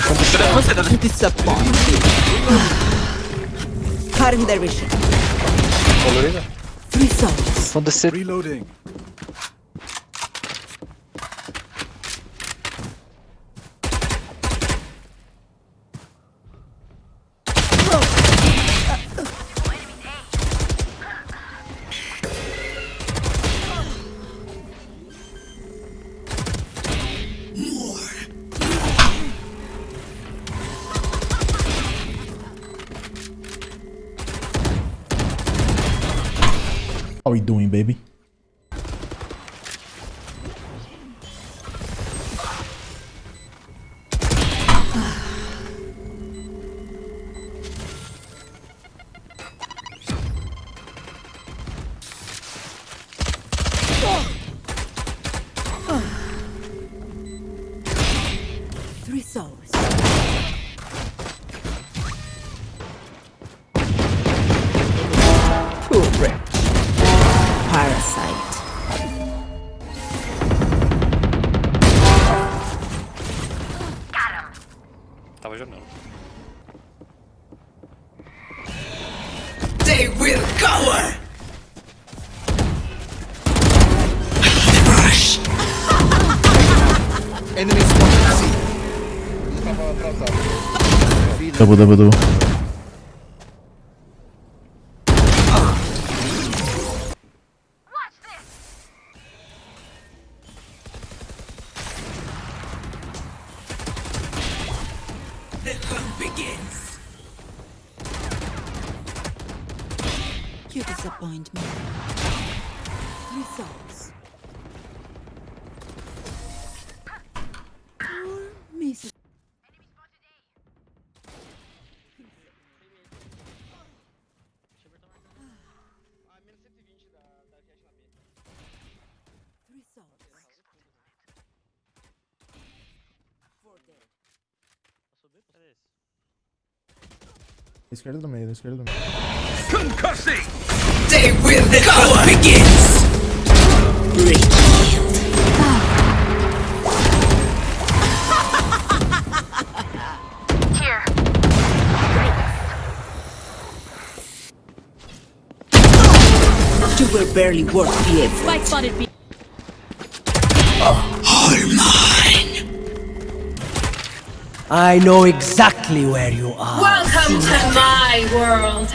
staircase. On the stairs. Disappointed. Cutting their vision. Olur either. Three souls. On the sit. Reloading. We doing, baby? The hunt begins. You disappoint me. Three Esquerda do meio, esquerda do meio. They will the cover begins. You were barely worth the effort. Spike spotted I know exactly where you are. Welcome to my world.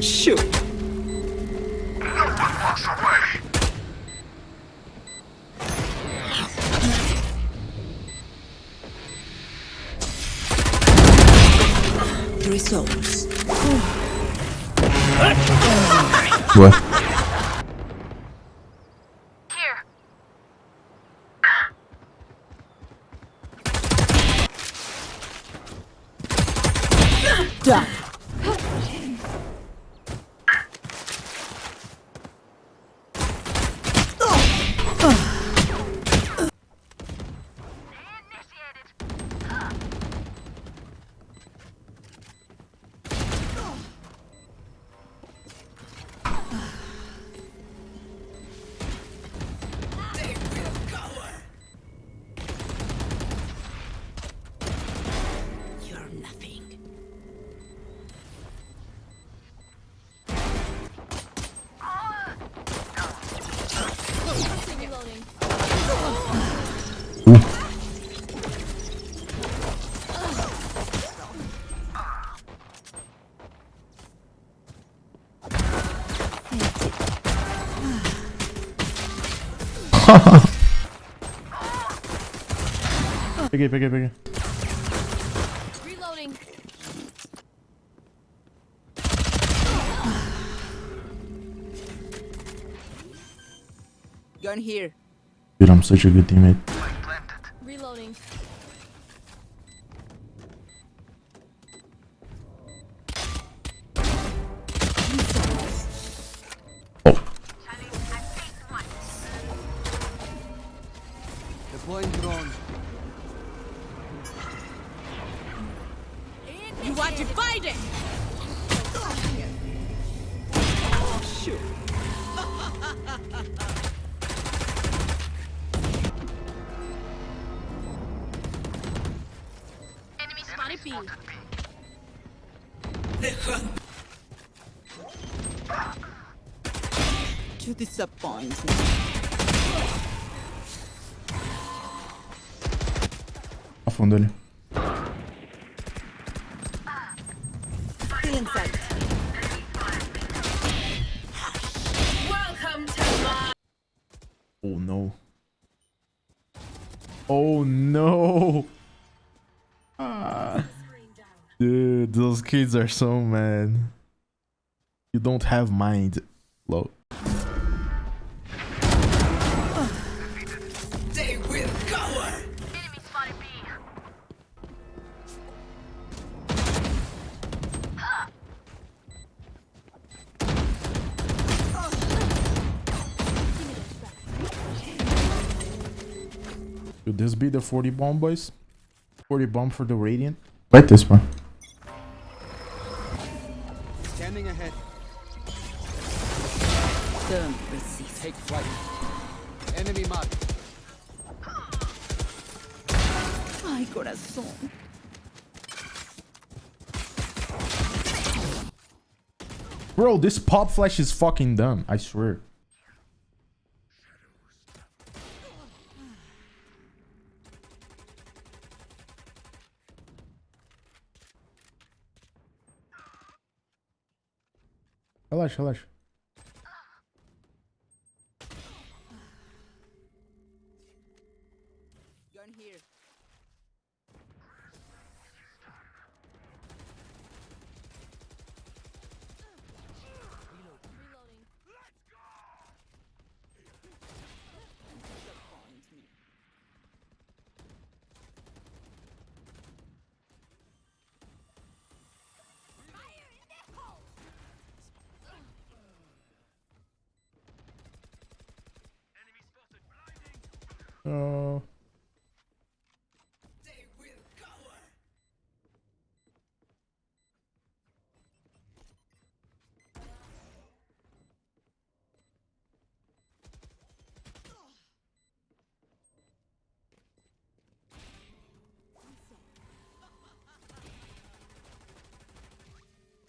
Shoot. No one walks Three souls. What? Done. Peguei, peguei, peguei. Reloading. Gun here. Dude, I'm such a good teammate. You are divided! Shoot. Enemy spotted To disappoint me. Afundă-le. Oh no. Oh no. Ah. Dude, those kids are so mad. You don't have mind. Low. This be the 40 bomb, boys? 40 bomb for the Radiant? Right this one. Standing ahead. Don't resist. Take flight. Enemy marked. Ay, corazón. Bro, this pop flash is fucking dumb. I swear. Relaxa, relaxa. Gun here. Cover.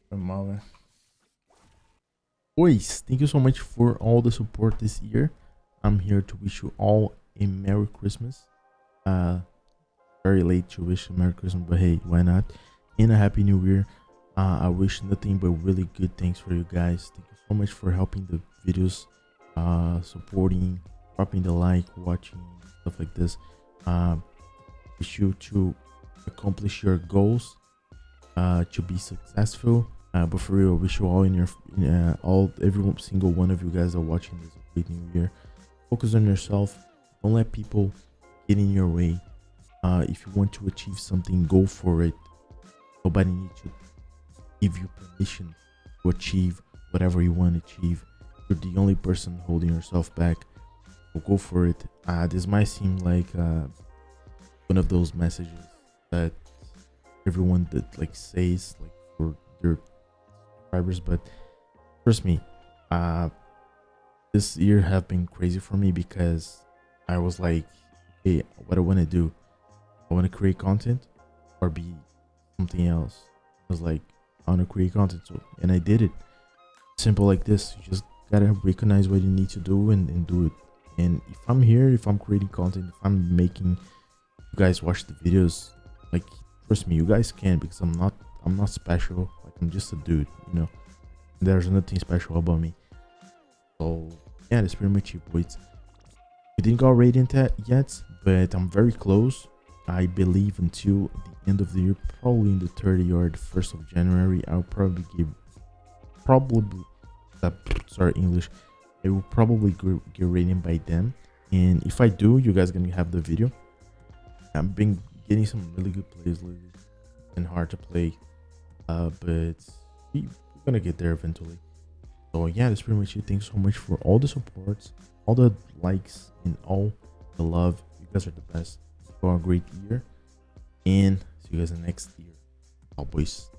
Foi mal, thank you so much for all the support this year. I'm here to wish you all a Merry Christmas. Uh, very late to wish a Merry Christmas, but hey, why not? And a Happy New Year. Uh, I wish nothing but really good things for you guys. Thank you so much for helping the videos, uh, supporting, dropping the like, watching, stuff like this. Uh, wish you to accomplish your goals, uh, to be successful. Uh, but for real, wish you all in your, uh, all, every single one of you guys are watching this great new year. Focus on yourself. Don't let people get in your way. Uh, if you want to achieve something, go for it. Nobody needs to give you permission to achieve whatever you want to achieve. You're the only person holding yourself back. So go for it. Uh, this might seem like uh, one of those messages that everyone that like says like for their subscribers, but trust me, uh, this year have been crazy for me because I was like, hey, what I want to do, I want to create content or be something else. I was like, I want to create content, so and I did it. Simple like this. You just gotta recognize what you need to do and, and do it. And if I'm here, if I'm creating content, if I'm making you guys watch the videos, like trust me, you guys can because I'm not I'm not special. Like I'm just a dude, you know. There's nothing special about me. So yeah, that's pretty much it. We didn't go radiant yet- but I'm very close. I believe until the end of the year, probably in the 30th or the 1st of January, I'll probably give probably uh, sorry English. I will probably get radiant by then. And if I do, you guys gonna have the video. I've been getting some really good plays lately and hard to play. Uh, but we, we're gonna get there eventually. So yeah, that's pretty much it. Thanks so much for all the supports, all the likes, and all the love. You guys are the best. For a great year, and see you guys in the next year. Bye, boys.